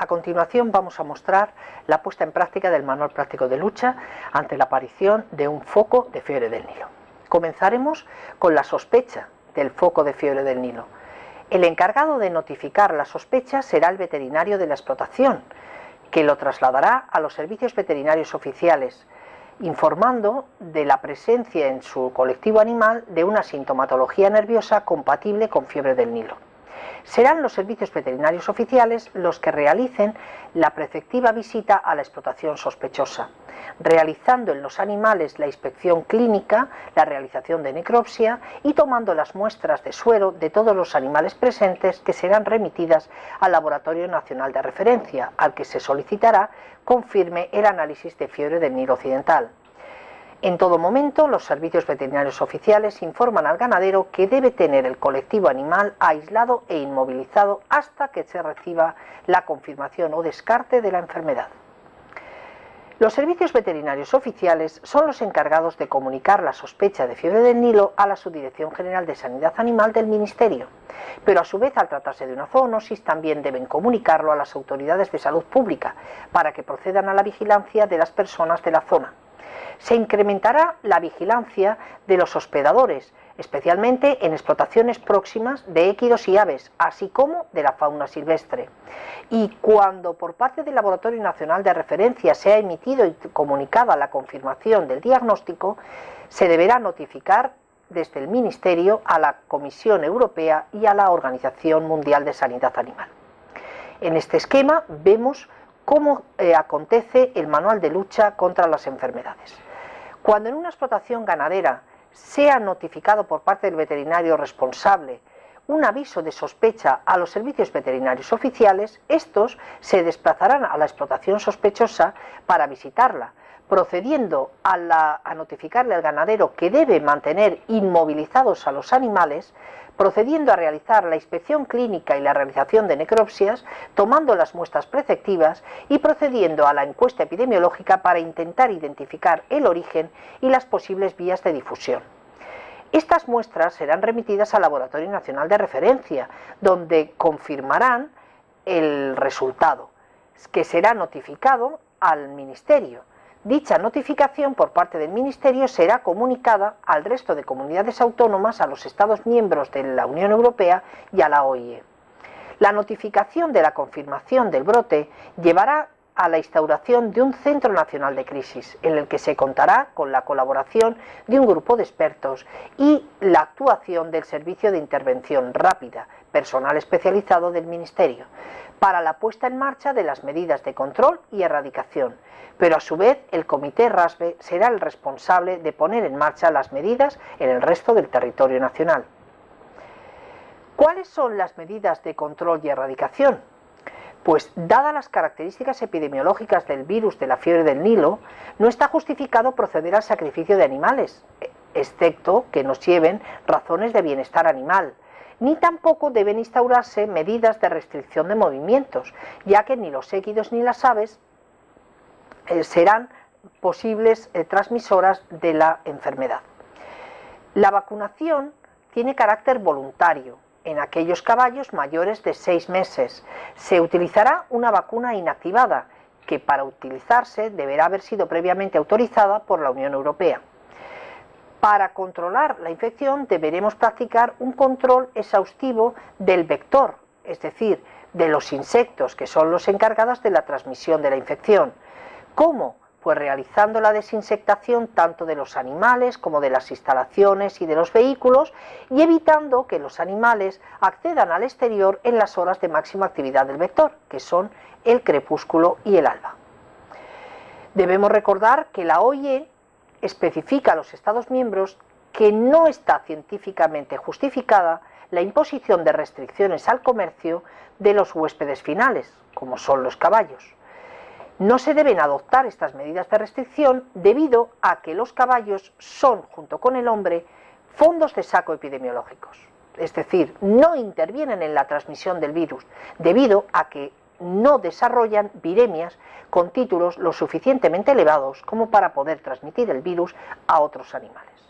A continuación vamos a mostrar la puesta en práctica del Manual Práctico de Lucha ante la aparición de un foco de fiebre del Nilo. Comenzaremos con la sospecha del foco de fiebre del Nilo. El encargado de notificar la sospecha será el veterinario de la explotación, que lo trasladará a los servicios veterinarios oficiales, informando de la presencia en su colectivo animal de una sintomatología nerviosa compatible con fiebre del Nilo serán los servicios veterinarios oficiales los que realicen la preceptiva visita a la explotación sospechosa, realizando en los animales la inspección clínica, la realización de necropsia y tomando las muestras de suero de todos los animales presentes que serán remitidas al Laboratorio Nacional de Referencia, al que se solicitará confirme el análisis de fiebre del Nilo Occidental. En todo momento, los servicios veterinarios oficiales informan al ganadero que debe tener el colectivo animal aislado e inmovilizado hasta que se reciba la confirmación o descarte de la enfermedad. Los servicios veterinarios oficiales son los encargados de comunicar la sospecha de fiebre del Nilo a la Subdirección General de Sanidad Animal del Ministerio, pero a su vez al tratarse de una zoonosis también deben comunicarlo a las autoridades de salud pública para que procedan a la vigilancia de las personas de la zona se incrementará la vigilancia de los hospedadores, especialmente en explotaciones próximas de équidos y aves, así como de la fauna silvestre. Y cuando por parte del Laboratorio Nacional de Referencia se ha emitido y comunicada la confirmación del diagnóstico, se deberá notificar desde el Ministerio a la Comisión Europea y a la Organización Mundial de Sanidad Animal. En este esquema vemos cómo eh, acontece el manual de lucha contra las enfermedades. Cuando en una explotación ganadera sea notificado por parte del veterinario responsable un aviso de sospecha a los servicios veterinarios oficiales, estos se desplazarán a la explotación sospechosa para visitarla, procediendo a, notificarle al ganadero que debe mantener inmovilizados a los animales procediendo a realizar la inspección clínica y la realización de necropsias, tomando las muestras preceptivas y procediendo a la encuesta epidemiológica para intentar identificar el origen y las posibles vías de difusión. Estas muestras serán remitidas al Laboratorio Nacional de Referencia, donde confirmarán el resultado, que será notificado al Ministerio Dicha notificación por parte del Ministerio será comunicada al resto de comunidades autónomas, a los Estados miembros de la Unión Europea y a la OIE. La notificación de la confirmación del brote llevará a la instauración de un Centro Nacional de Crisis, en el que se contará con la colaboración de un grupo de expertos y la actuación del Servicio de Intervención Rápida, personal especializado del Ministerio, para la puesta en marcha de las medidas de control y erradicación, pero a su vez el Comité RASBE será el responsable de poner en marcha las medidas en el resto del territorio nacional. ¿Cuáles son las medidas de control y erradicación? Pues dadas las características epidemiológicas del virus de la fiebre del Nilo, no está justificado proceder al sacrificio de animales, excepto que nos lleven razones de bienestar animal, ni tampoco deben instaurarse medidas de restricción de movimientos, ya que ni los équidos ni las aves eh, serán posibles eh, transmisoras de la enfermedad. La vacunación tiene carácter voluntario. En aquellos caballos mayores de seis meses se utilizará una vacuna inactivada que para utilizarse deberá haber sido previamente autorizada por la Unión Europea. Para controlar la infección deberemos practicar un control exhaustivo del vector, es decir, de los insectos que son los encargados de la transmisión de la infección. ¿Cómo? Pues realizando la desinsectación tanto de los animales como de las instalaciones y de los vehículos y evitando que los animales accedan al exterior en las horas de máxima actividad del vector, que son el crepúsculo y el alba. Debemos recordar que la OIE especifica a los Estados miembros que no está científicamente justificada la imposición de restricciones al comercio de los huéspedes finales, como son los caballos. No se deben adoptar estas medidas de restricción debido a que los caballos son, junto con el hombre, fondos de saco epidemiológicos. Es decir, no intervienen en la transmisión del virus, debido a que no desarrollan viremias con títulos lo suficientemente elevados como para poder transmitir el virus a otros animales.